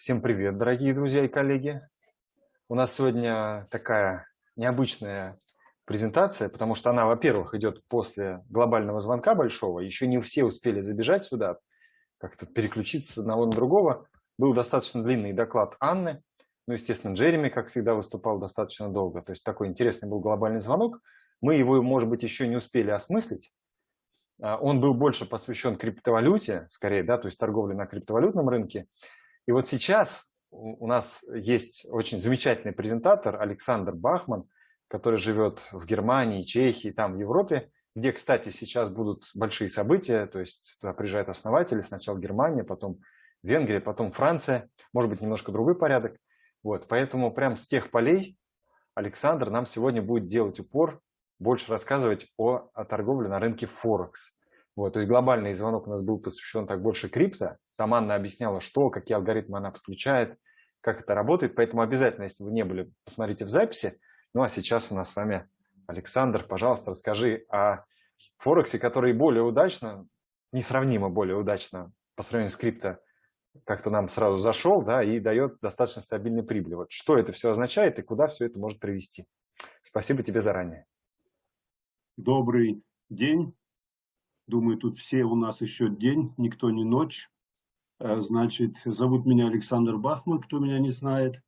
Всем привет, дорогие друзья и коллеги. У нас сегодня такая необычная презентация, потому что она, во-первых, идет после глобального звонка большого. Еще не все успели забежать сюда, как-то переключиться с одного на другого. Был достаточно длинный доклад Анны. Ну, естественно, Джереми, как всегда, выступал достаточно долго. То есть такой интересный был глобальный звонок. Мы его, может быть, еще не успели осмыслить. А, он был больше посвящен криптовалюте, скорее, да, то есть торговле на криптовалютном рынке. И вот сейчас у нас есть очень замечательный презентатор Александр Бахман, который живет в Германии, Чехии, там в Европе, где, кстати, сейчас будут большие события, то есть туда приезжают основатели, сначала Германия, потом Венгрия, потом Франция, может быть, немножко другой порядок. Вот, поэтому прям с тех полей Александр нам сегодня будет делать упор, больше рассказывать о, о торговле на рынке Форекс. Вот, то есть глобальный звонок у нас был посвящен так больше крипто. Там Анна объясняла, что, какие алгоритмы она подключает, как это работает. Поэтому обязательно, если вы не были, посмотрите в записи. Ну а сейчас у нас с вами Александр. Пожалуйста, расскажи о Форексе, который более удачно, несравнимо более удачно по сравнению с крипто, как-то нам сразу зашел да, и дает достаточно стабильной прибыль. Вот что это все означает и куда все это может привести. Спасибо тебе заранее. Добрый день. Думаю, тут все у нас еще день, никто не ночь. Э, значит, зовут меня Александр Бахман, кто меня не знает.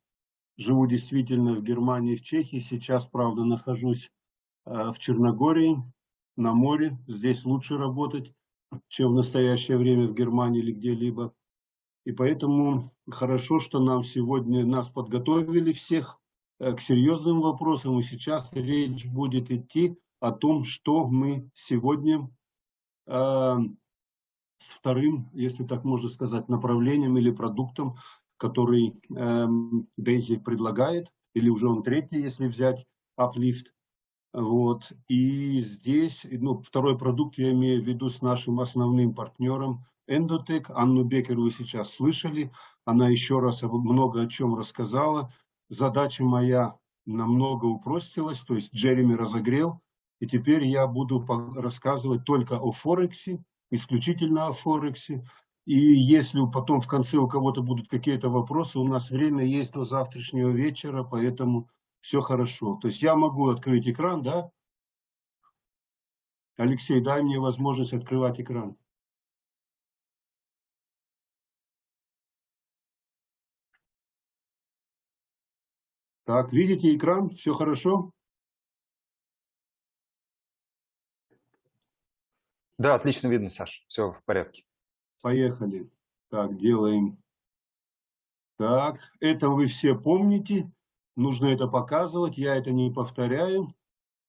Живу действительно в Германии, в Чехии. Сейчас, правда, нахожусь э, в Черногории, на море. Здесь лучше работать, чем в настоящее время в Германии или где-либо. И поэтому хорошо, что нам сегодня нас подготовили всех э, к серьезным вопросам. И сейчас речь будет идти о том, что мы сегодня с вторым, если так можно сказать, направлением или продуктом, который э, Дейзи предлагает, или уже он третий, если взять Uplift. Вот. И здесь, ну, второй продукт я имею в виду с нашим основным партнером Endotech. Анну Бекер вы сейчас слышали. Она еще раз много о чем рассказала. Задача моя намного упростилась, то есть Джереми разогрел и теперь я буду рассказывать только о Форексе, исключительно о Форексе. И если потом в конце у кого-то будут какие-то вопросы, у нас время есть до завтрашнего вечера, поэтому все хорошо. То есть я могу открыть экран, да? Алексей, дай мне возможность открывать экран. Так, видите экран? Все хорошо? Да, отлично видно, Саш. Все в порядке. Поехали. Так, делаем. Так, это вы все помните. Нужно это показывать. Я это не повторяю.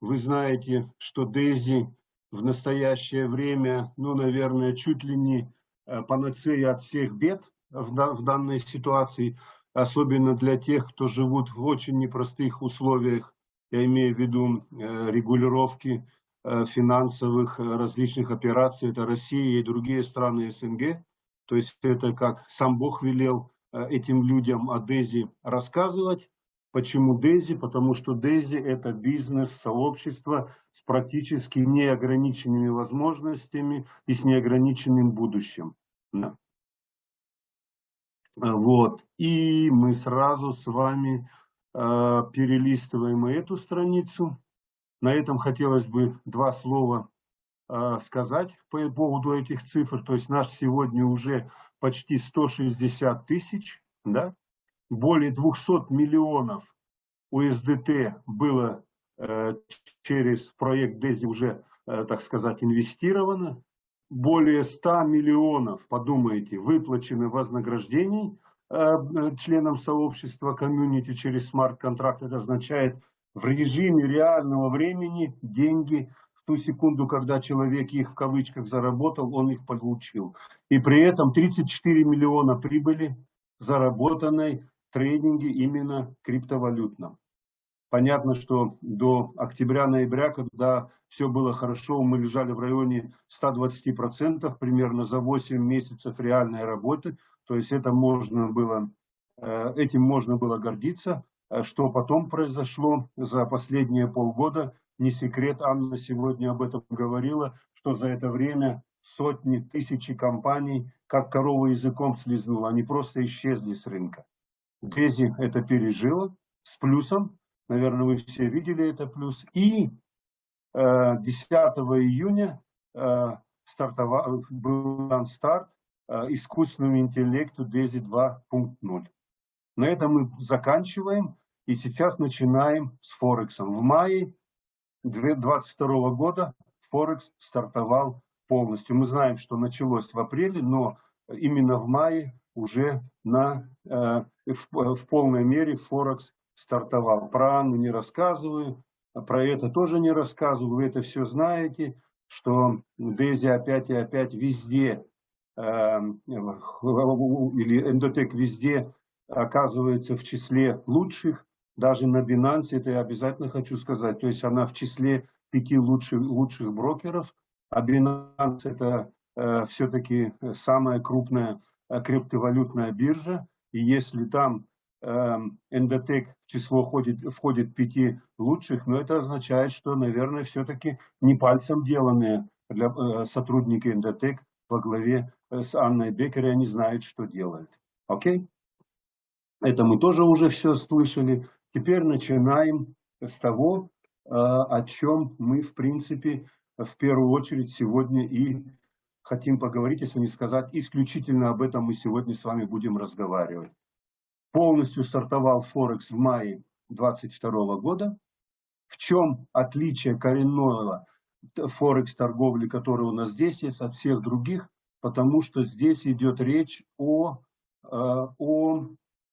Вы знаете, что Дейзи в настоящее время, ну, наверное, чуть ли не э, панацея от всех бед в, данной ситуации, особенно для тех, кто живут в очень непростых условиях, я имею в виду э, регулировки финансовых э, различных операций, это Россия и другие страны СНГ. То есть это как сам Бог велел э, этим людям о Дези рассказывать. Почему Дези? Потому что Дези это бизнес-сообщество с практически неограниченными возможностями и с неограниченным будущим. Да. Вот. И мы сразу с вами э, перелистываем эту страницу. На этом хотелось бы два слова э, сказать по поводу этих цифр. То есть наш сегодня уже почти 160 тысяч, да? более 200 миллионов USDT было э, через проект DESI уже, э, так сказать, инвестировано. Более 100 миллионов, подумайте, выплачены вознаграждений э, членам сообщества комьюнити через смарт-контракт. Это означает в режиме реального времени деньги в ту секунду, когда человек их в кавычках заработал, он их получил. И при этом 34 миллиона прибыли, заработанной трейдинге именно криптовалютном. Понятно, что до октября-ноября, когда все было хорошо, мы лежали в районе 120% примерно за 8 месяцев реальной работы. То есть это можно было, э, этим можно было гордиться. Э, что потом произошло за последние полгода, не секрет, Анна сегодня об этом говорила, что за это время сотни, тысячи компаний, как корова языком слезнула, они просто исчезли с рынка. Дези это пережила с плюсом, наверное, вы все видели это плюс. И 10 июня стартовал, был дан старт искусственному интеллекту DESI 2.0. На этом мы заканчиваем и сейчас начинаем с Форексом. В мае 2022 года Форекс стартовал полностью. Мы знаем, что началось в апреле, но именно в мае уже на, э, в, в полной мере Форекс стартовал. Про Анну не рассказываю, про это тоже не рассказываю, вы это все знаете, что Дези опять и опять везде, э, или Эндотек везде оказывается в числе лучших, даже на Binance, это я обязательно хочу сказать, то есть она в числе пяти лучших, лучших брокеров, а Binance это э, все-таки самая крупная э, криптовалютная биржа, и если там э, Эндотек в число входит, входит пяти лучших, но это означает, что, наверное, все-таки не пальцем деланные для, э, сотрудники Эндотек во главе э, с Анной Бекер, они знают, что делают. Окей? Это мы тоже уже все слышали. Теперь начинаем с того, э, о чем мы, в принципе, в первую очередь сегодня и хотим поговорить, если не сказать, исключительно об этом мы сегодня с вами будем разговаривать. Полностью стартовал Форекс в мае 2022 года. В чем отличие коренного Форекс торговли, который у нас здесь есть, от всех других? Потому что здесь идет речь о, э, о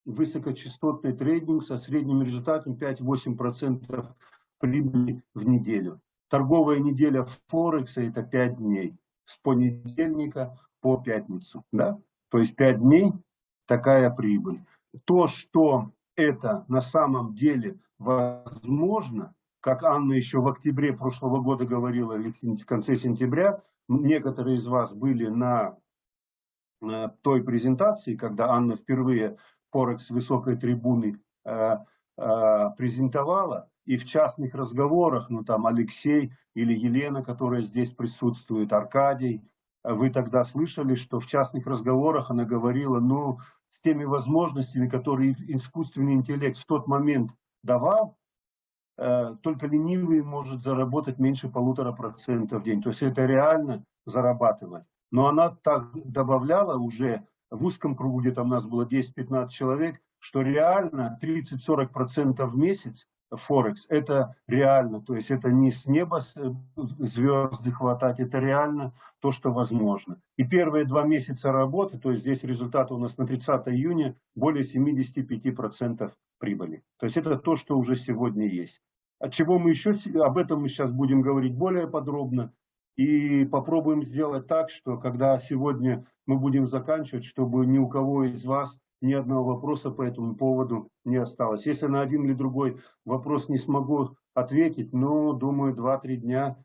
высокочастотный трейдинг со средним результатом 5-8% прибыли в неделю. Торговая неделя Форекса это 5 дней, с понедельника по пятницу. Да? То есть 5 дней такая прибыль. То, что это на самом деле возможно, как Анна еще в октябре прошлого года говорила, или в конце сентября, некоторые из вас были на той презентации, когда Анна впервые Форекс высокой трибуны э, э, презентовала, и в частных разговорах, ну там Алексей или Елена, которая здесь присутствует, Аркадий, вы тогда слышали, что в частных разговорах она говорила, ну, с теми возможностями, которые искусственный интеллект в тот момент давал, э, только ленивый может заработать меньше полутора процентов в день. То есть это реально зарабатывать. Но она так добавляла уже в узком кругу, где там нас было 10-15 человек, что реально 30-40% в месяц Форекс, это реально, то есть это не с неба звезды хватать, это реально то, что возможно. И первые два месяца работы, то есть здесь результаты у нас на 30 июня, более 75% прибыли. То есть это то, что уже сегодня есть. От чего мы еще, об этом мы сейчас будем говорить более подробно. И попробуем сделать так, что когда сегодня мы будем заканчивать, чтобы ни у кого из вас ни одного вопроса по этому поводу не осталось. Если на один или другой вопрос не смогу ответить, но думаю, 2-3 дня,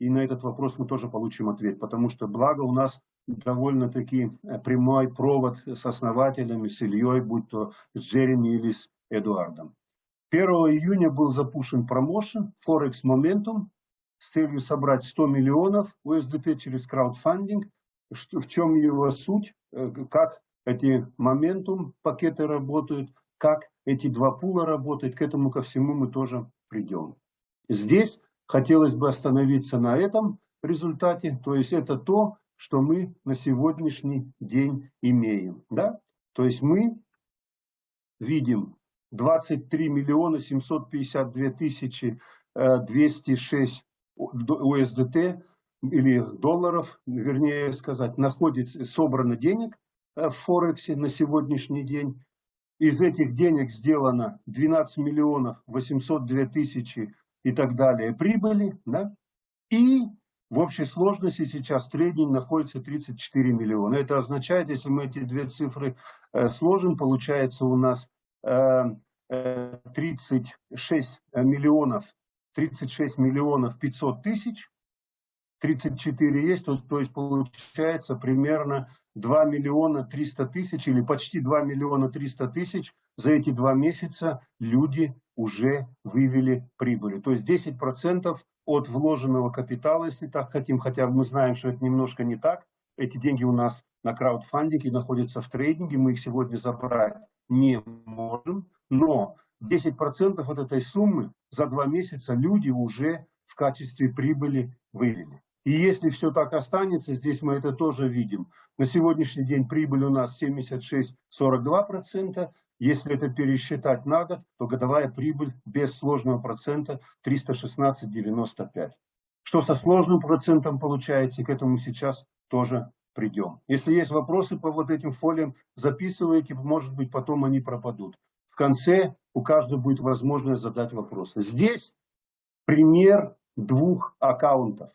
и на этот вопрос мы тоже получим ответ, потому что благо у нас довольно-таки прямой провод с основателями, с Ильей, будь то с Джереми или с Эдуардом. 1 июня был запущен промоушен Forex Momentum с целью собрать 100 миллионов USDT через краудфандинг. В чем его суть, э, как эти моментум пакеты работают, как эти два пула работают, к этому ко всему мы тоже придем. Здесь хотелось бы остановиться на этом результате, то есть это то, что мы на сегодняшний день имеем. Да? То есть мы видим 23 миллиона 752 тысячи 206 э, USDT или долларов, вернее сказать, находится, собрано денег Э, в Форексе на сегодняшний день. Из этих денег сделано 12 миллионов 802 тысячи и так далее прибыли. Да? И в общей сложности сейчас трейдинг находится 34 миллиона. Это означает, если мы эти две цифры э, сложим, получается у нас э, 36 миллионов, 36 миллионов 500 тысяч 34 есть, то, есть получается примерно 2 миллиона 300 тысяч или почти 2 миллиона 300 тысяч за эти два месяца люди уже вывели прибыли. То есть 10% от вложенного капитала, если так хотим, хотя мы знаем, что это немножко не так. Эти деньги у нас на краудфандинге находятся в трейдинге, мы их сегодня забрать не можем, но 10% от этой суммы за два месяца люди уже в качестве прибыли вывели. И если все так останется, здесь мы это тоже видим. На сегодняшний день прибыль у нас 76,42%. Если это пересчитать на год, то годовая прибыль без сложного процента 316,95. Что со сложным процентом получается, к этому сейчас тоже придем. Если есть вопросы по вот этим фолиям, записывайте, может быть потом они пропадут. Конце у каждого будет возможность задать вопросы. Здесь пример двух аккаунтов.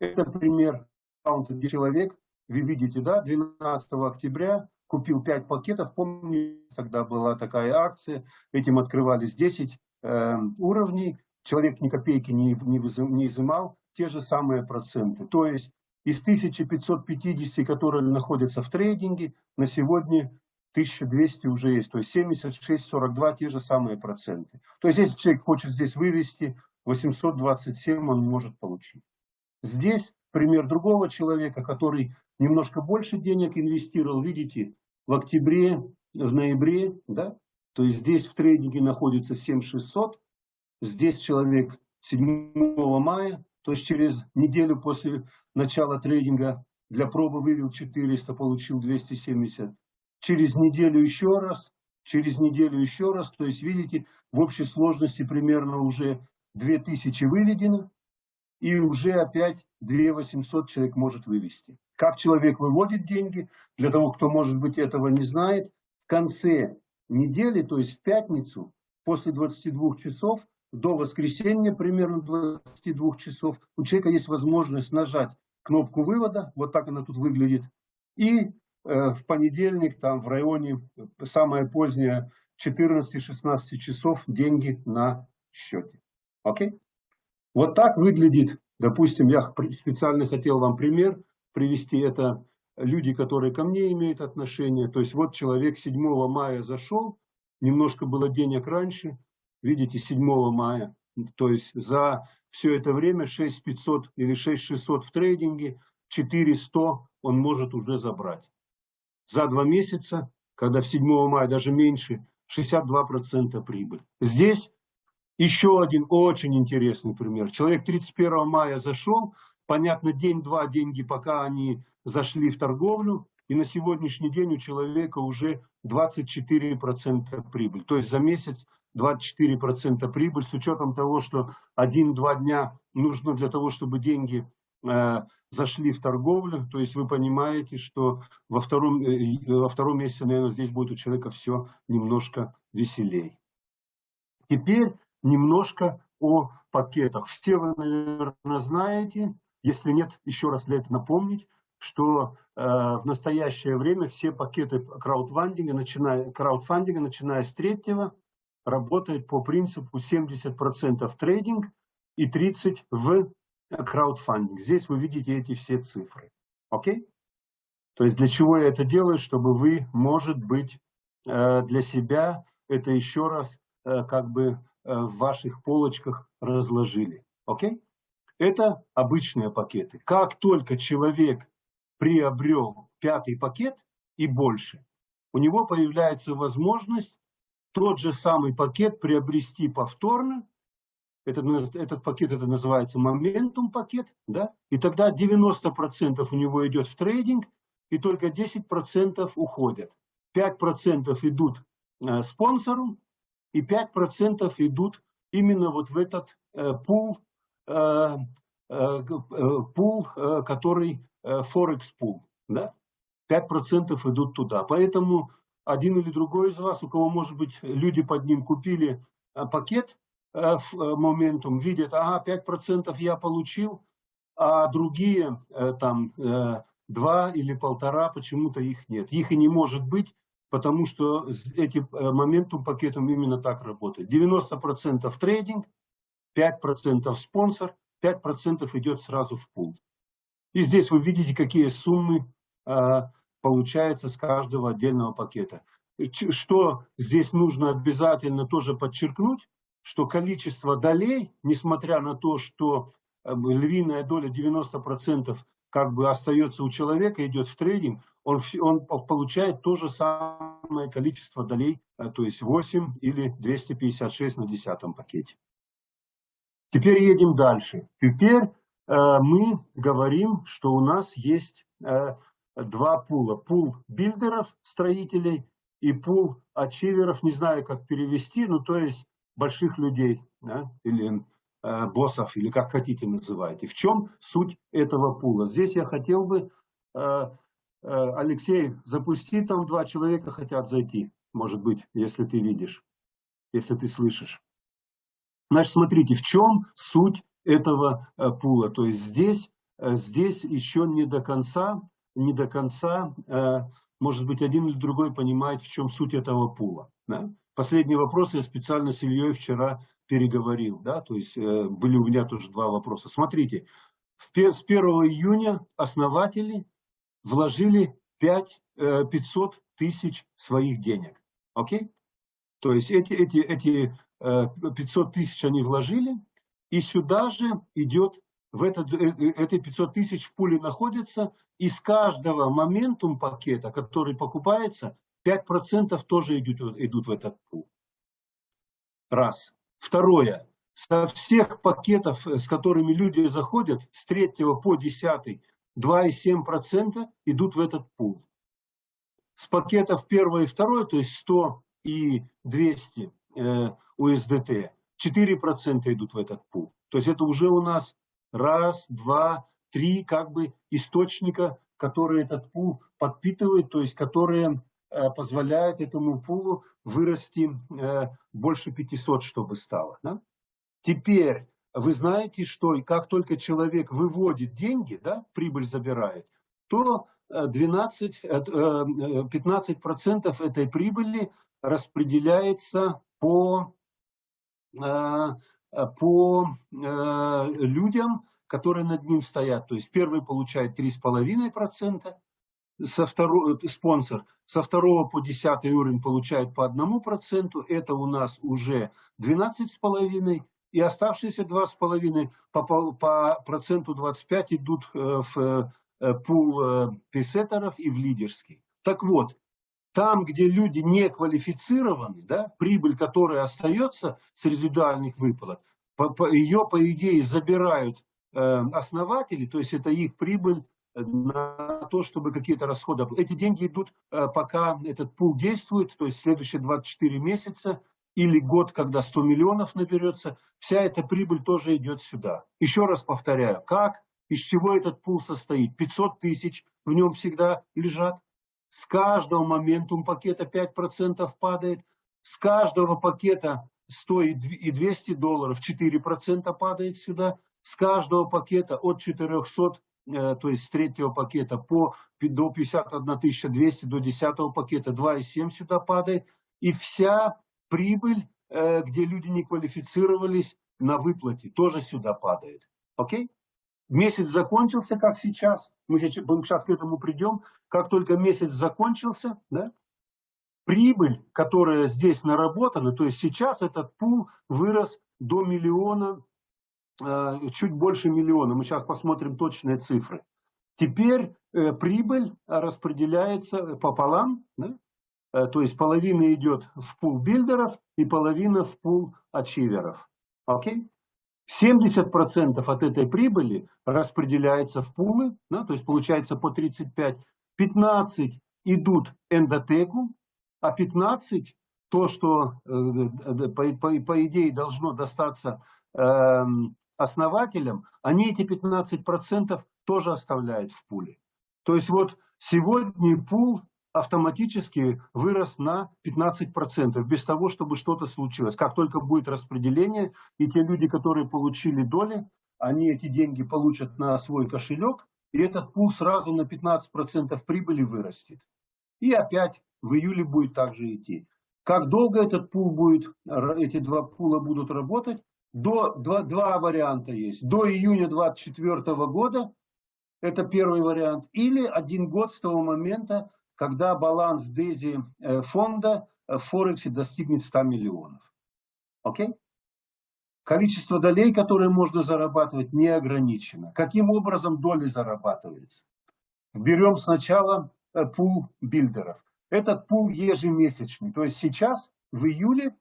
Это пример аккаунта, где человек, вы видите, да, 12 октября купил 5 пакетов. Помню, тогда была такая акция, этим открывались 10 э, уровней. Человек ни копейки не, не, не изымал, те же самые проценты. То есть из 1550, которые находятся в трейдинге, на сегодня 1200 уже есть. То есть 76-42 те же самые проценты. То есть если человек хочет здесь вывести, 827 он может получить. Здесь пример другого человека, который немножко больше денег инвестировал. Видите, в октябре, в ноябре, да, то есть здесь в трейдинге находится 7600, здесь человек 7 мая, то есть через неделю после начала трейдинга для пробы вывел 400, получил 270. Через неделю еще раз, через неделю еще раз, то есть видите, в общей сложности примерно уже 2000 выведено, и уже опять 2 800 человек может вывести. Как человек выводит деньги, для того, кто, может быть, этого не знает, в конце недели, то есть в пятницу, после 22 часов, до воскресенья, примерно 22 часов, у человека есть возможность нажать кнопку вывода, вот так она тут выглядит, и в понедельник, там в районе, самое позднее, 14-16 часов деньги на счете. Окей? Вот так выглядит, допустим, я специально хотел вам пример привести, это люди, которые ко мне имеют отношение. То есть вот человек 7 мая зашел, немножко было денег раньше, видите, 7 мая. То есть за все это время 6500 или 6600 в трейдинге, 4100 он может уже забрать. За два месяца, когда в 7 мая даже меньше, 62% прибыль. Здесь еще один очень интересный пример. Человек 31 мая зашел, понятно, день-два деньги, пока они зашли в торговлю, и на сегодняшний день у человека уже 24% прибыль. То есть за месяц 24% прибыль с учетом того, что 1-2 дня нужно для того, чтобы деньги зашли в торговлю. То есть вы понимаете, что во втором, э, во втором месяце, наверное, здесь будет у человека все немножко веселей. Теперь немножко о пакетах. Все вы, наверное, знаете, если нет, еще раз для этого напомнить, что э, в настоящее время все пакеты краудфандинга, начиная, краудфандинга, начиная с третьего, работают по принципу 70% трейдинг и 30% в краудфандинг. Здесь вы видите эти все цифры. Окей? То есть для чего я это делаю? Чтобы вы, может быть, э, для себя это еще раз э, как бы Э, в ваших полочках разложили. Окей? Это обычные пакеты. Как только человек приобрел пятый пакет и больше, у него появляется возможность тот же самый пакет приобрести повторно. Этот, этот пакет это называется моментум пакет. Да? И тогда 90% у него идет в трейдинг, и только 10% уходят. 5% идут э, спонсору, и 5% идут именно вот в этот э, пул, э, э, э пул э, который Форекс э, пул. Да? 5% идут туда. Поэтому один или другой из вас, у кого, может быть, люди под ним купили пакет в моментум, видят, ага, 5% я получил, а другие там 2 или полтора, почему-то их нет. Их и не может быть, потому что эти э, моментум пакетом именно так работает. 90% трейдинг, 5% спонсор, 5% идет сразу в пул. И здесь вы видите, какие суммы получается с каждого отдельного пакета. Что здесь нужно обязательно тоже подчеркнуть, что количество долей, несмотря на то, что э, львиная доля 90% как бы остается у человека, идет в трейдинг, он, он получает то же самое количество долей, э, то есть 8 или 256 на десятом пакете. Теперь едем дальше. Теперь э, мы говорим, что у нас есть э, два пула. Пул билдеров, строителей и пул ачиверов, не знаю, как перевести, ну то есть больших людей, да, или э, боссов, или как хотите называйте. В чем суть этого пула? Здесь я хотел бы, э, э, Алексей, запусти, там два человека хотят зайти, может быть, если ты видишь, если ты слышишь. Значит, смотрите, в чем суть этого пула. То есть здесь, здесь еще не до конца, не до конца, может быть, один или другой понимает, в чем суть этого пула. Да? Последний вопрос я специально с Ильей вчера переговорил. Да? То есть э, были у меня тоже два вопроса. Смотрите, с 1 июня основатели вложили 5, 500 тысяч своих денег. Окей? То есть эти, эти, эти 500 тысяч они вложили, и сюда же идет, в этот, эти 500 тысяч в пуле находятся, и с каждого моментум пакета, который покупается, 5% тоже идут, идут в этот пул. Раз. Второе. Со всех пакетов, с которыми люди заходят, с 3 по 10, 2,7% идут в этот пул. С пакетов 1 и 2, то есть 100 и 200 э, USDT, 4% идут в этот пул. То есть это уже у нас раз, два, три как бы источника, которые этот пул подпитывают, то есть которые э, позволяют этому пулу вырасти э, больше 500, чтобы стало. Да? Теперь вы знаете, что как только человек выводит деньги, да, прибыль забирает, то 12, э, 15% э, этой прибыли распределяется по по людям, которые над ним стоят. То есть первый получает 3,5%, со второго, э, спонсор, со второго по десятый уровень получает по одному проценту, это у нас уже 12,5%, и оставшиеся 2,5% по, по, проценту 25 идут в пул писеттеров и в лидерский. Так вот, там, где люди не квалифицированы, да, прибыль, которая остается с резидуальных выплат, ее, по идее, забирают э, основатели, то есть это их прибыль на то, чтобы какие-то расходы. Эти деньги идут, э, пока этот пул действует, то есть следующие 24 месяца или год, когда 100 миллионов наберется, вся эта прибыль тоже идет сюда. Еще раз повторяю, как, из чего этот пул состоит? 500 тысяч в нем всегда лежат, с каждого моментум пакета 5% падает, с каждого пакета стоит и 200 долларов, 4% падает сюда, с каждого пакета от 400, э, то есть с третьего пакета по, до 51 200, до 10 пакета 2,7 сюда падает, и вся прибыль, э, где люди не квалифицировались на выплате, тоже сюда падает. Окей? Месяц закончился, как сейчас, мы сейчас, к этому придем, как только месяц закончился, да, прибыль, которая здесь наработана, то есть сейчас этот пул вырос до миллиона, э, чуть больше миллиона, мы сейчас посмотрим точные цифры. Теперь э, прибыль распределяется пополам, да, э, то есть половина идет в пул билдеров и половина в пул ачиверов. Окей? 70% от этой прибыли распределяется в пулы, да, то есть получается по 35, 15 идут эндотеку, а 15 то, что э, э, по, по, по идее должно достаться э, основателям, они эти 15% тоже оставляют в пуле. То есть вот сегодня пул автоматически вырос на 15%, без того, чтобы что-то случилось. Как только будет распределение, и те люди, которые получили доли, они эти деньги получат на свой кошелек, и этот пул сразу на 15% прибыли вырастет. И опять в июле будет также идти. Как долго этот пул будет, эти два пула будут работать, до, два, два варианта есть. До июня 2024 года, это первый вариант, или один год с того момента, когда баланс Дези э, фонда в Форексе достигнет 100 миллионов. Окей? Количество долей, которые можно зарабатывать, не ограничено. Каким образом доли зарабатываются? Берем сначала э, пул билдеров. Этот пул ежемесячный. То есть сейчас, в июле,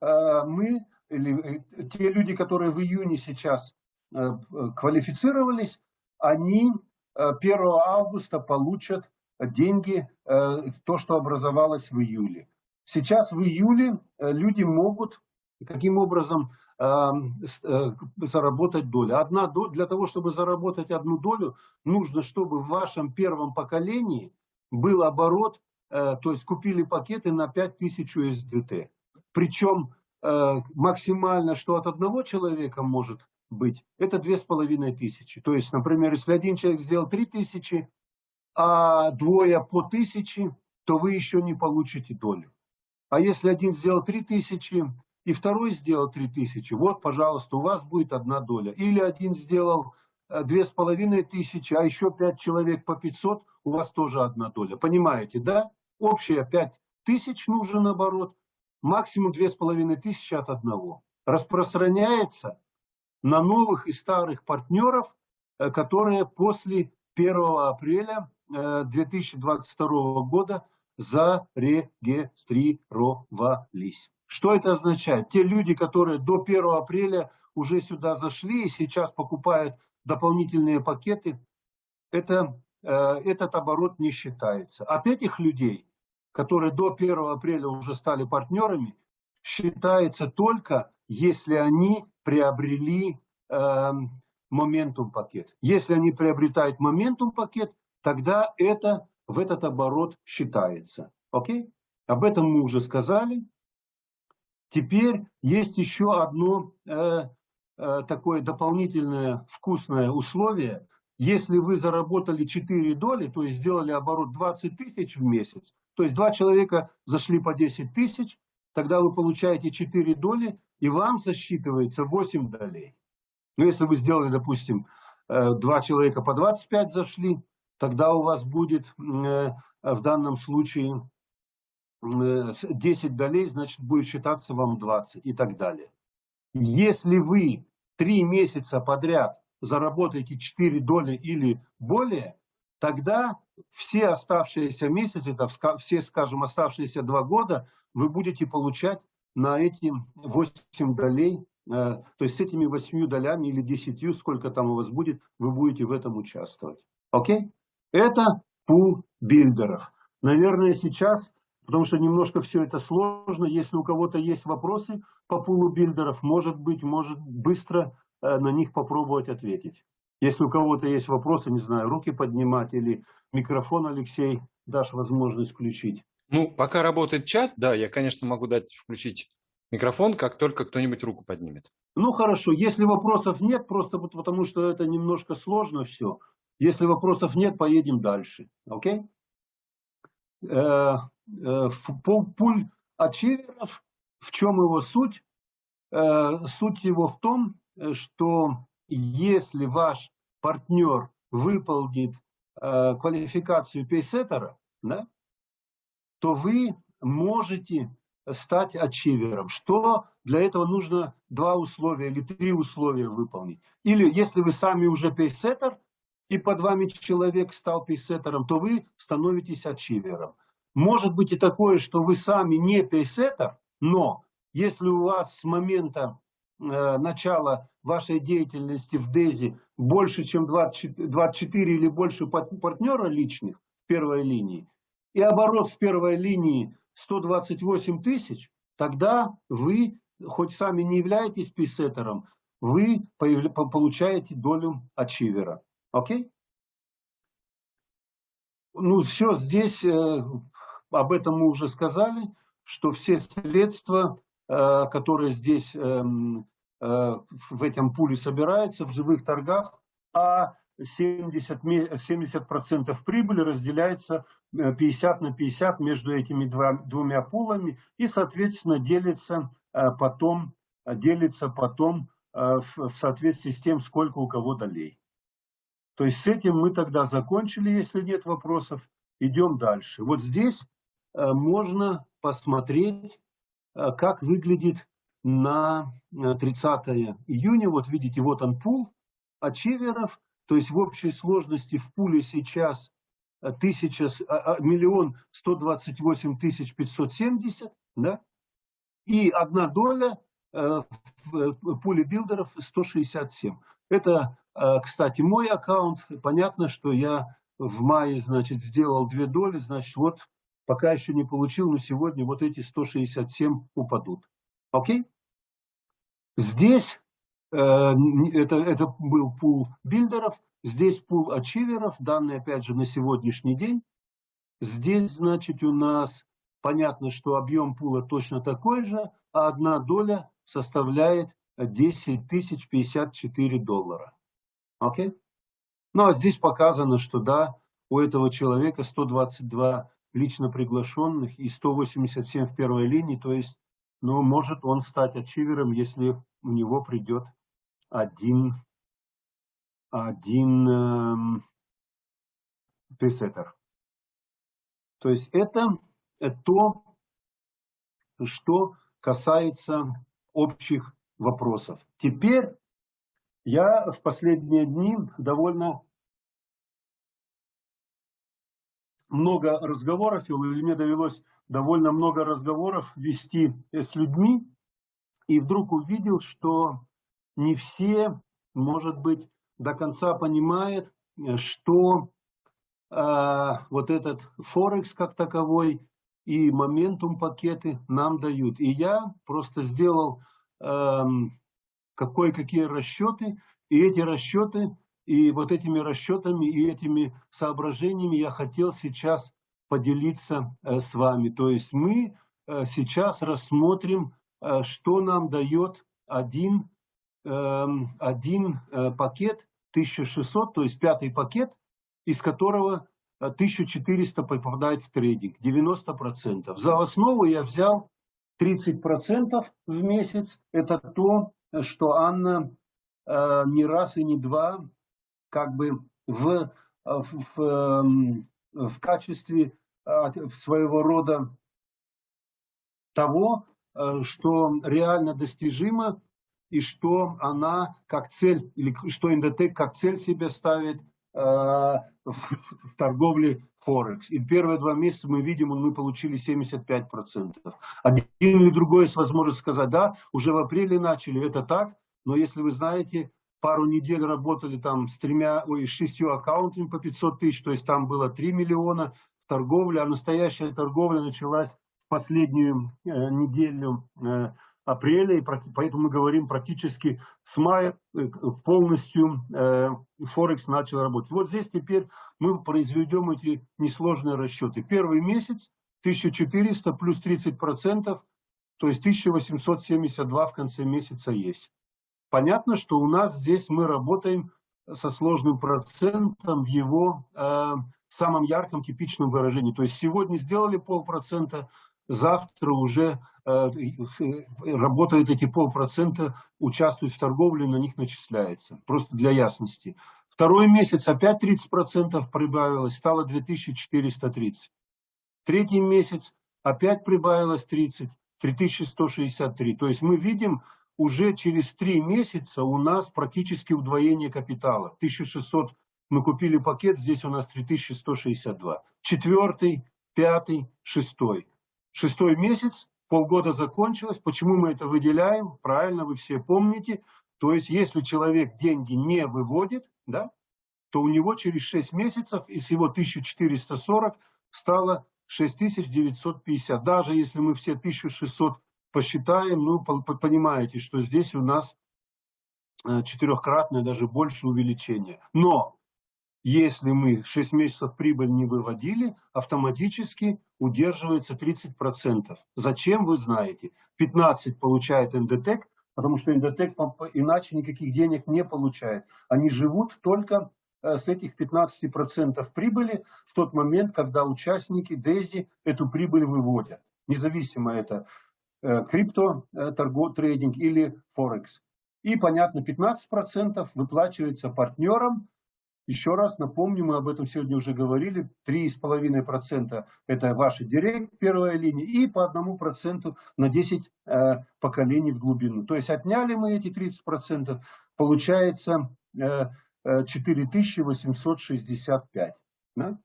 э, мы, э, те люди, которые в июне сейчас квалифицировались, они 1 августа получат деньги, то, что образовалось в июле. Сейчас в июле люди могут каким образом э, заработать долю. Одна доля, для того, чтобы заработать одну долю, нужно, чтобы в вашем первом поколении был оборот, э, то есть купили пакеты на 5000 USDT. Причем э, максимально, что от одного человека может быть, это 2500. То есть, например, если один человек сделал 3000, а двое по 1000, то вы еще не получите долю. А если один сделал 3000, и второй сделал 3000, вот, пожалуйста, у вас будет одна доля. Или один сделал э, две с половиной тысячи, а еще пять человек по 500, у вас тоже одна доля. Понимаете, да? Общая пять тысяч нужен оборот, максимум две с половиной тысячи от одного. Распространяется на новых и старых партнеров, э, которые после 1 апреля 2022 э, года зарегистрировались. Что это означает? Те люди, которые до 1 апреля уже сюда зашли и сейчас покупают дополнительные пакеты, это, э, этот оборот не считается. От этих людей, которые до 1 апреля уже стали партнерами, считается только, если они приобрели э, моментум пакет. Если они приобретают моментум пакет, тогда это в этот оборот считается. Окей? Об этом мы уже сказали. Теперь есть еще одно э, э, такое дополнительное вкусное условие. Если вы заработали 4 доли, то есть сделали оборот 20 тысяч в месяц, то есть два человека зашли по 10 тысяч, тогда вы получаете 4 доли, и вам засчитывается 8 долей. Но если вы сделали, допустим, э, два человека по 25 зашли, тогда у вас будет э, в данном случае 10 э, долей, значит, будет считаться вам 20 и так далее. Если вы 3 месяца подряд заработаете 4 доли или более, тогда все оставшиеся месяцы, все, скажем, оставшиеся 2 года, вы будете получать на эти 8 долей, э, то есть с этими 8 долями или 10, сколько там у вас будет, вы будете в этом участвовать. Окей? Это пул билдеров. Наверное, сейчас потому что немножко все это сложно. Если у кого-то есть вопросы по пулу билдеров, может быть, может быстро на них попробовать ответить. Если у кого-то есть вопросы, не знаю, руки поднимать или микрофон, Алексей, дашь возможность включить. Ну, пока работает чат, да, я, конечно, могу дать включить микрофон, как только кто-нибудь руку поднимет. Ну, хорошо. Если вопросов нет, просто потому что это немножко сложно все. Если вопросов нет, поедем дальше. Окей? Э, Э, пуль ачиверов, в чем его суть? Э, суть его в том, э, что если ваш партнер выполнит квалификацию пейсеттера, да, то вы можете стать ачивером. Что для этого нужно два условия или три условия выполнить. Или если вы сами уже пейсеттер, и под вами человек стал пейсеттером, то вы становитесь ачивером. Может быть и такое, что вы сами не пейсеттер, но если у вас с момента э, начала вашей деятельности в ДЭЗе больше, чем 24, 24 или больше партнера личных в первой линии, и оборот в первой линии 128 тысяч, тогда вы, хоть сами не являетесь пейсеттером, вы получаете долю ачивера. Окей? Ну все, здесь э, об этом мы уже сказали, что все средства, э, которые здесь эм, э, в этом пуле собираются в живых торгах, а 70%, 70 прибыли разделяется 50 э, на 50 между этими двумя пулами и, соответственно, делится потом делится потом в соответствии с тем, сколько у кого долей. То есть с этим мы тогда закончили, если нет вопросов. Идем дальше. Вот здесь можно посмотреть, как выглядит на 30 июня. Вот видите, вот он пул ачиверов. То есть в общей сложности в пуле сейчас тысяча, а, а, миллион сто двадцать восемь тысяч пятьсот семьдесят, да, и одна доля э, в э, пуле билдеров 167. Это, э, кстати, мой аккаунт. Понятно, что я в мае, значит, сделал две доли, значит, вот пока еще не получил, но сегодня вот эти 167 упадут. Окей? Здесь э, это, это был пул билдеров, Здесь пул ачиверов, данные опять же на сегодняшний день. Здесь, значит, у нас понятно, что объем пула точно такой же, а одна доля составляет 10 тысяч 54 доллара. Окей? Ну, а здесь показано, что да, у этого человека 122 лично приглашенных и 187 в первой линии, то есть, ну, может он стать ачивером, если у него придет один один э, пресеттер. То есть это, это то, что касается общих вопросов. Теперь я в последние дни довольно много разговоров или мне довелось довольно много разговоров вести с людьми, и вдруг увидел, что не все, может быть, до конца понимает, э, что э, вот этот Форекс как таковой и моментум пакеты нам дают. И я просто сделал э, какие расчеты, и эти расчеты, и вот этими расчетами, и этими соображениями я хотел сейчас поделиться э, с вами. То есть мы э, сейчас рассмотрим, э, что нам дает один, э, один пакет 1600, то есть пятый пакет, из которого 1400 э, попадает в трейдинг, 90%. За основу я взял 30% в месяц. Это то, что Анна не раз и не два как бы в, э, в, в, эм, качестве э, своего рода того, что реально достижимо и что она как цель, или что Индотек как цель себе ставит э, в, в торговле Форекс. И в первые два месяца мы видим, мы получили 75%. Один или другой есть возможность сказать, да, уже в апреле начали, это так, но если вы знаете, пару недель работали там с тремя, ой, шестью аккаунтами по 500 тысяч, то есть там было 3 миллиона торговли, а настоящая торговля началась в последнюю э, неделю э, апреля, и поэтому мы говорим практически с мая э, полностью э, Форекс начал работать. Вот здесь теперь мы произведем эти несложные расчеты. Первый месяц 1400 плюс 30 процентов, то есть 1872 в конце месяца есть. Понятно, что у нас здесь мы работаем со сложным процентом в его э, самом ярком типичном выражении. То есть сегодня сделали полпроцента, завтра уже э, работают эти полпроцента, участвуют в торговле, на них начисляется. Просто для ясности. Второй месяц опять 30% прибавилось, стало 2430. Третий месяц опять прибавилось 30, 3163. То есть мы видим, уже через три месяца у нас практически удвоение капитала. 1600 мы купили пакет, здесь у нас 3162. Четвертый, пятый, шестой. Шестой месяц, полгода закончилось. Почему мы это выделяем? Правильно, вы все помните. То есть, если человек деньги не выводит, да, то у него через 6 месяцев из его 1440 стало 6950. Даже если мы все 1600 посчитаем, ну, понимаете, что здесь у нас э, четырехкратное, даже больше увеличение. Но если мы 6 месяцев прибыль не выводили, автоматически удерживается 30%. Зачем, вы знаете. 15 получает Эндотек, потому что Эндотек иначе никаких денег не получает. Они живут только э, с этих 15% прибыли в тот момент, когда участники Дези эту прибыль выводят. Независимо это крипто э, торгов, трейдинг или Форекс. И, понятно, 15% выплачивается партнерам. Еще раз напомню, мы об этом сегодня уже говорили, 3,5% это ваши директ, первая линия, и по 1% на 10 э, поколений в глубину. То есть отняли мы эти 30%, получается э, 4865. Да?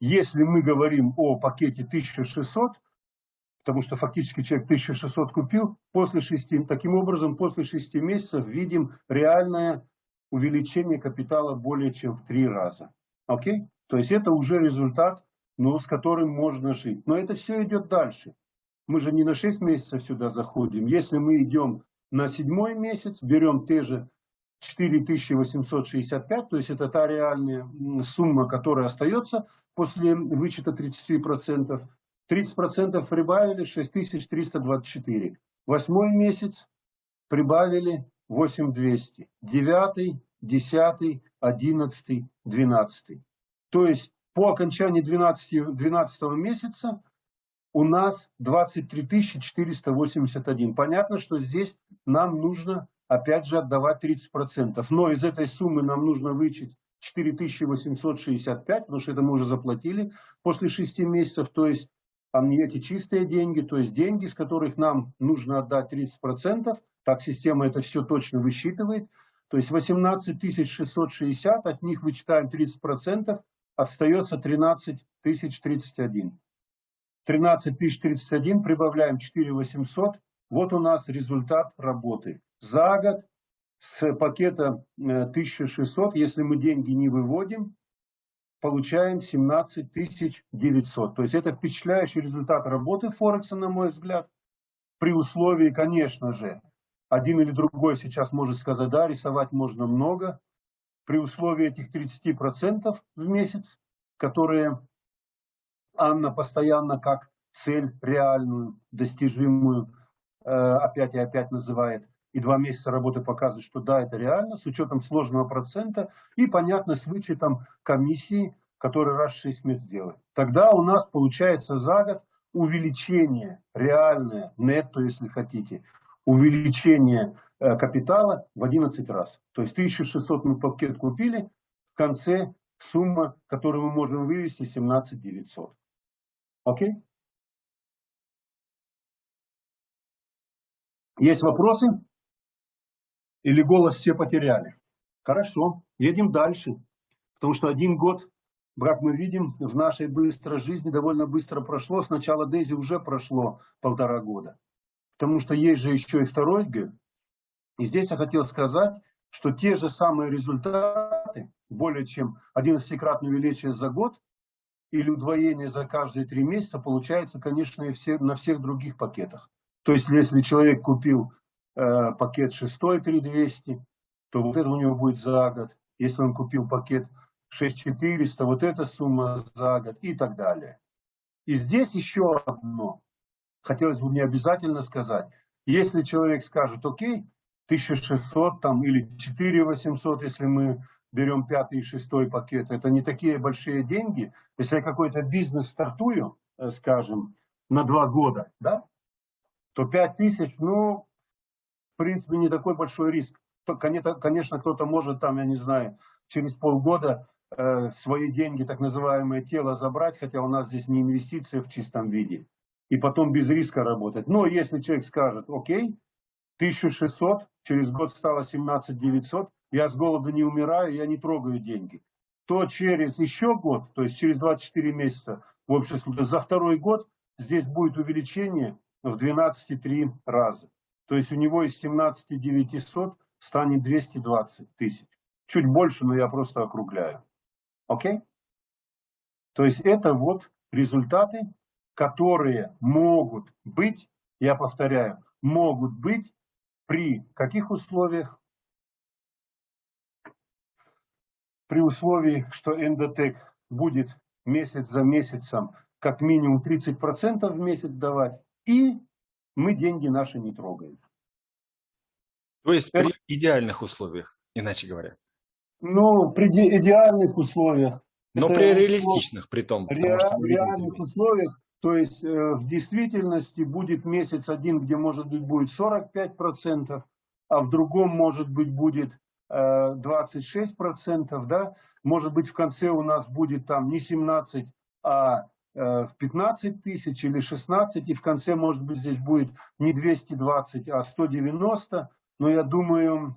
Если мы говорим о пакете 1600, потому что фактически человек 1600 купил, после 6, таким образом после 6 месяцев видим реальное увеличение капитала более чем в 3 раза. Окей? То есть это уже результат, ну, с которым можно жить. Но это все идет дальше. Мы же не на 6 месяцев сюда заходим. Если мы идем на седьмой месяц, берем те же 4865, то есть это та реальная сумма, которая остается после вычета 30%. 30% прибавили 6324. Восьмой месяц прибавили 8200. Девятый, десятый, одиннадцатый, двенадцатый. То есть по окончании 12, 12 месяца у нас 23 481. Понятно, что здесь нам нужно опять же отдавать 30%. Но из этой суммы нам нужно вычесть 4865, потому что это мы уже заплатили после 6 месяцев. То есть эти чистые деньги, то есть деньги, с которых нам нужно отдать 30%. Так система это все точно высчитывает. То есть 18 660, от них вычитаем 30%, остается 13 031. 13 031 прибавляем 4 800. Вот у нас результат работы за год с пакета 1600, э, если мы деньги не выводим, получаем 17 900. То есть это впечатляющий результат работы Форекса, на мой взгляд. При условии, конечно же, один или другой сейчас может сказать, да, рисовать можно много. При условии этих 30% в месяц, которые Анна постоянно как цель реальную, достижимую, э, опять и опять называет – и два месяца работы показывают, что да, это реально, с учетом сложного процента и, понятно, с вычетом комиссии, который раз в 6 месяцев делает. Тогда у нас получается за год увеличение реальное, нетто, если хотите, увеличение э, капитала в 11 раз. То есть 1600 мы пакет купили, в конце сумма, которую мы можем вывести, 17 900. Окей? Есть вопросы? Или голос все потеряли? Хорошо, едем дальше. Потому что один год, как мы видим, в нашей быстрой жизни довольно быстро прошло. Сначала Дейзи уже прошло полтора года. Потому что есть же еще и второй г. И здесь я хотел сказать, что те же самые результаты, более чем 11-кратное увеличение за год или удвоение за каждые три месяца, получается, конечно, и все, на всех других пакетах. То есть, если человек купил пакет 6 3200, то вот это у него будет за год. Если он купил пакет 6400, вот эта сумма за год и так далее. И здесь еще одно. Хотелось бы мне обязательно сказать. Если человек скажет, окей, 1600 там, или 4800, если мы берем пятый и шестой пакет, это не такие большие деньги. Если я какой-то бизнес стартую, э, скажем, на два года, да, то 5000, ну, принципе, не такой большой риск. Конечно, кто-то может там, я не знаю, через полгода э, свои деньги, так называемое тело забрать, хотя у нас здесь не инвестиции в чистом виде, и потом без риска работать. Но если человек скажет, окей, 1600, через год стало 17 900, я с голода не умираю, я не трогаю деньги, то через еще год, то есть через 24 месяца, в общем, за второй год здесь будет увеличение в 12,3 раза. То есть у него из 17 900 станет 220 тысяч. Чуть больше, но я просто округляю. Окей? То есть это вот результаты, которые могут быть, я повторяю, могут быть при каких условиях? При условии, что эндотек будет месяц за месяцем как минимум 30% в месяц давать и мы деньги наши не трогаем. То есть при идеальных условиях, иначе говоря. Ну, при идеальных условиях. Но при реалистичных, при том. Ре, реальных условиях То есть э, в действительности будет месяц один, где может быть будет 45%, а в другом может быть будет 26%, э, да, может быть в конце у нас будет там не 17, а 15 э, тысяч или 16, и в конце может быть здесь будет не 220, а 190, но я думаю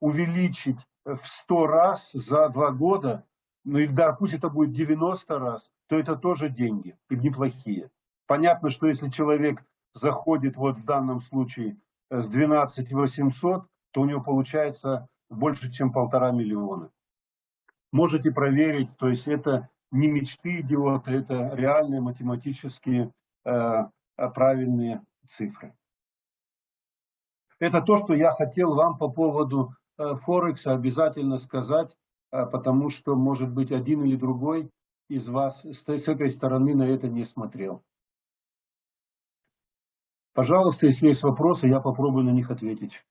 увеличить в 100 раз за два года ну или да, пусть это будет 90 раз, то это тоже деньги, и неплохие. Понятно, что если человек заходит вот в данном случае э, с 12 800, то у него получается больше, чем полтора миллиона. Можете проверить, то есть это не мечты идиота, это реальные математические э, правильные цифры. Это то, что я хотел вам по поводу э, Форекса обязательно сказать. А, потому что, может быть, один или другой из вас с этой стороны на это не смотрел. Пожалуйста, если есть вопросы, я попробую на них ответить.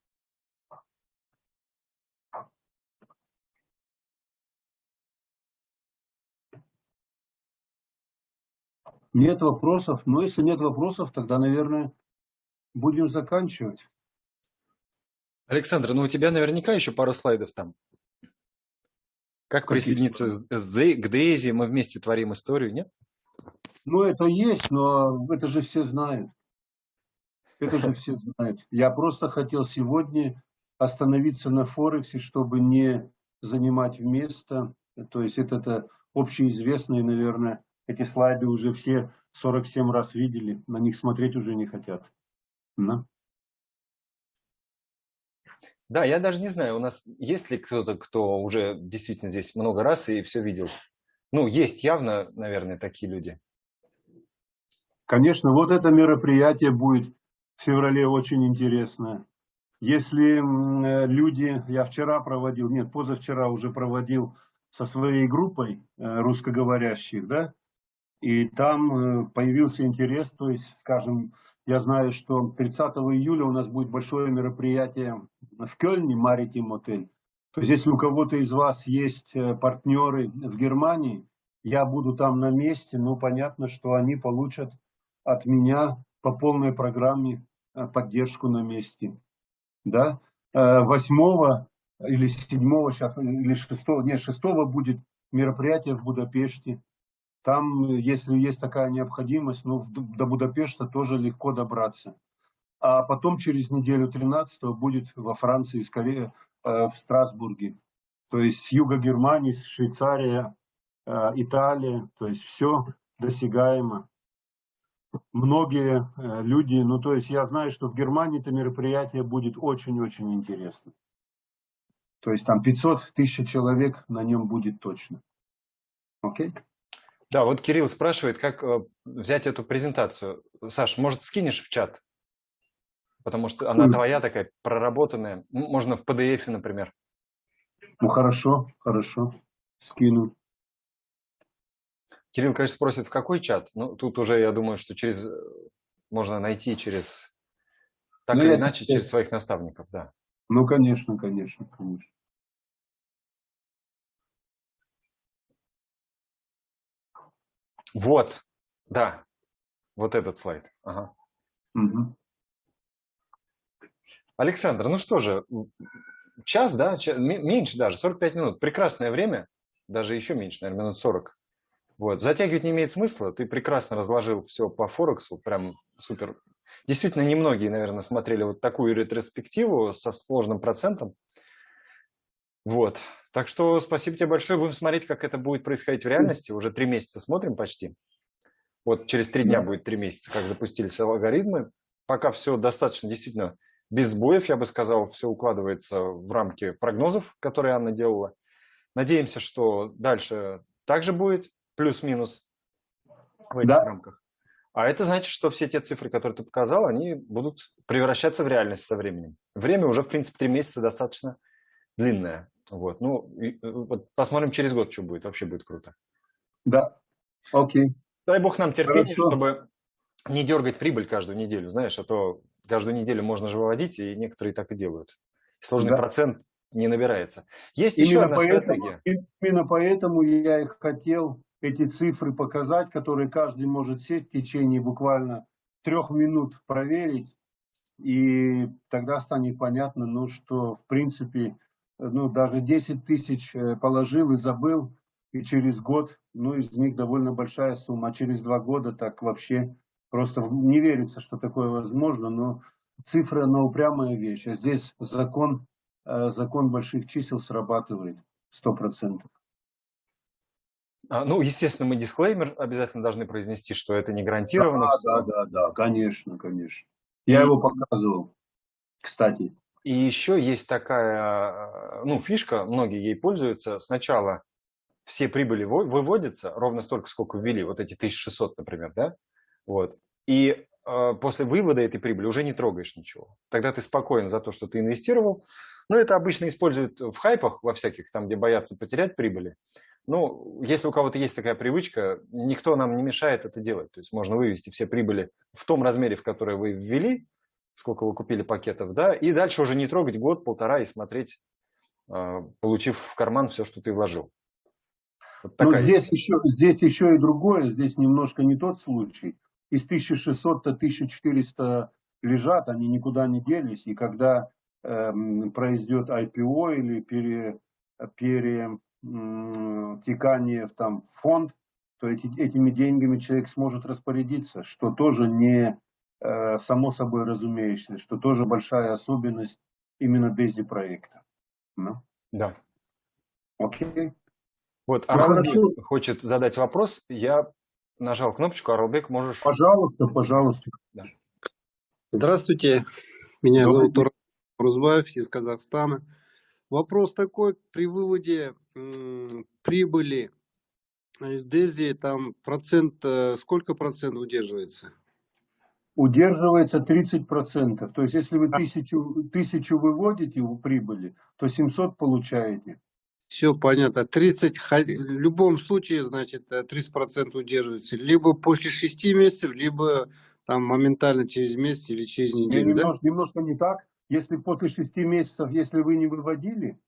Нет вопросов? Но если нет вопросов, тогда, наверное, будем заканчивать. Александр, ну у тебя наверняка еще пару слайдов там. Как присоединиться к Дейзи? Мы вместе творим историю, нет? Ну, это есть, но это же все знают. Это же все знают. Я просто хотел сегодня остановиться на Форексе, чтобы не занимать место. То есть это, это общеизвестные, наверное, эти слайды уже все 47 раз видели, на них смотреть уже не хотят. Да? Да, я даже не знаю, у нас есть ли кто-то, кто уже действительно здесь много раз и все видел. Ну, есть явно, наверное, такие люди. Конечно, вот это мероприятие будет в феврале очень интересное. Если э, люди, я вчера проводил, нет, позавчера уже проводил со своей группой э, русскоговорящих, да, и там э, появился интерес, то есть, скажем, я знаю, что 30 июля у нас будет большое мероприятие в Кёльне, Маритим отель. То есть, если у кого-то из вас есть э, партнеры в Германии, я буду там на месте, ну, понятно, что они получат от меня по полной программе э, поддержку на месте. Да? 8 э, или 7 сейчас, или 6, нет, 6 будет мероприятие в Будапеште. Там, если есть такая необходимость, ну, до Будапешта тоже легко добраться. А потом через неделю 13 будет во Франции, скорее э, в Страсбурге. То есть с юга Германии, с Швейцария, э, Италия, то есть все досягаемо. Многие э, люди, ну то есть я знаю, что в Германии это мероприятие будет очень-очень интересно. То есть там 500 тысяч человек на нем будет точно. Окей? Okay? Да, вот Кирилл спрашивает, как э, взять эту презентацию. Саш, может, скинешь в чат? Потому что она твоя такая проработанная. Можно в PDF, например. Ну, хорошо, хорошо. Скину. Кирилл, конечно, спросит, в какой чат? Ну, тут уже, я думаю, что через э, можно найти через, так ну, или иначе, через своих наставников, да. Ну, конечно, конечно, конечно. Вот, да, вот этот слайд. Ага. Угу. Александр, ну что же, час, да, час, меньше даже, 45 минут, прекрасное время, даже еще меньше, наверное, минут 40. Вот. Затягивать не имеет смысла, ты прекрасно разложил все по Форексу, прям супер. Действительно, немногие, наверное, смотрели вот такую ретроспективу со сложным процентом. Вот. Так что спасибо тебе большое. Будем смотреть, как это будет происходить в реальности. Уже три месяца смотрим почти. Вот через три дня будет три месяца, как запустились алгоритмы. Пока все достаточно действительно без сбоев, я бы сказал, все укладывается в рамки прогнозов, которые Анна делала. Надеемся, что дальше также будет плюс-минус в этих да. рамках. А это значит, что все те цифры, которые ты показал, они будут превращаться в реальность со временем. Время уже, в принципе, три месяца достаточно длинное. Вот, ну, и, э, вот посмотрим через год, что будет. Вообще будет круто. Да, окей. Дай бог нам терпения, Хорошо. чтобы не дергать прибыль каждую неделю, знаешь, а то каждую неделю можно же выводить, и некоторые так и делают. Сложный да. процент не набирается. Есть именно еще одна поэтому, стратегия. Именно поэтому я и хотел эти цифры показать, которые каждый может сесть в течение буквально трех минут проверить, и тогда станет понятно, ну, что в принципе, ну, даже 10 тысяч э, положил и забыл, и через год, ну, из них довольно большая сумма, а через два года так вообще просто не верится, что такое возможно, но цифра, она упрямая вещь, а здесь закон, э, закон больших чисел срабатывает сто процентов. А, ну, естественно, мы дисклеймер обязательно должны произнести, что это не гарантированно. Да, да, да, да, конечно, конечно. Я его показывал, кстати. И еще есть такая, ну, фишка, многие ей пользуются. Сначала все прибыли выводятся ровно столько, сколько ввели, вот эти 1600, например, да? Вот. И э, после вывода этой прибыли уже не трогаешь ничего. Тогда ты спокоен за то, что ты инвестировал. Но это обычно используют в хайпах, во всяких, там, где боятся потерять прибыли. Ну, если у кого-то есть такая привычка, никто нам не мешает это делать. То есть можно вывести все прибыли в том размере, в который вы ввели, сколько вы купили пакетов, да, и дальше уже не трогать год-полтора и смотреть, а, получив в карман все, что ты вложил. Вот Но здесь еще, здесь еще и другое, здесь немножко не тот случай. Из 1600 до 1400 лежат, они никуда не делись, и когда э, произойдет IPO или пере, пере текание в там фонд, то эти, этими деньгами человек сможет распорядиться, что тоже не э, само собой разумеющееся, что тоже большая особенность именно Дези проекта. Ну? Да. Окей. Вот ну, Аралбек хочет задать вопрос. Я нажал кнопочку. Аралбек, можешь... Пожалуйста, пожалуйста. Да. Здравствуйте. Меня Добрый зовут Рузбаев из Казахстана. Вопрос такой, при выводе прибыли из Дези, там процент, э, сколько процентов удерживается? Удерживается 30 процентов. То есть, если вы тысячу, тысячу выводите в прибыли, то 700 получаете. Все понятно. 30, в любом случае, значит, 30 э, процентов удерживается. Либо после 6 месяцев, либо там моментально через месяц или через неделю. Немножко, да? немножко не так. Если после 6 месяцев, если вы не выводили,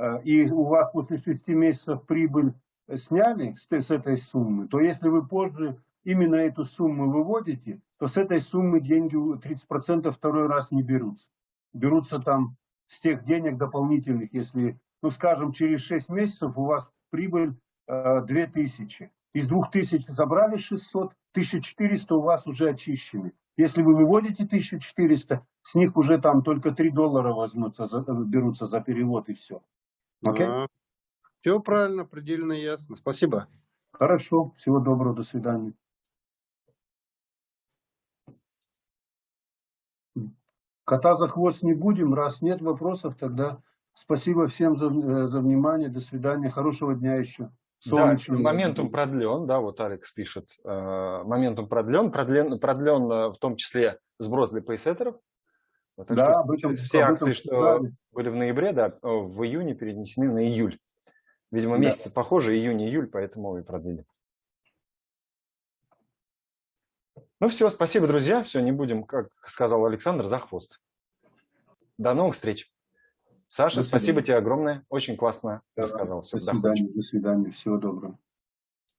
Э, и у вас после 6 месяцев прибыль сняли с, с этой суммы, то если вы позже именно эту сумму выводите, то с этой суммы деньги 30% второй раз не берутся. Берутся там с тех денег дополнительных, если, ну скажем, через 6 месяцев у вас прибыль э, 2000. Из 2000 забрали 600, 1400 у вас уже очищены. Если вы выводите 1400, с них уже там только 3 доллара возьмутся, берутся за перевод и все. Okay? Все правильно, предельно ясно. Спасибо. Хорошо. Всего доброго. До свидания. Кота за хвост не будем. Раз нет вопросов, тогда спасибо всем за, э, за внимание. До свидания. Хорошего дня еще. Солнечного. Да, моментум продлен, да, вот Алекс пишет, э, моментум продлен, продлен, продлен э, в том числе сброс для пейсеттеров, так да, что, об этом, все об акции, что сказали. были в ноябре, да, в июне перенесены на июль. Видимо, да. месяцы похожи, июнь-июль, поэтому и продлили. Ну все, спасибо, друзья. Все, не будем, как сказал Александр, за хвост. До новых встреч. Саша, спасибо тебе огромное. Очень классно да, рассказал. Все, до свидания, до свидания. Всего доброго.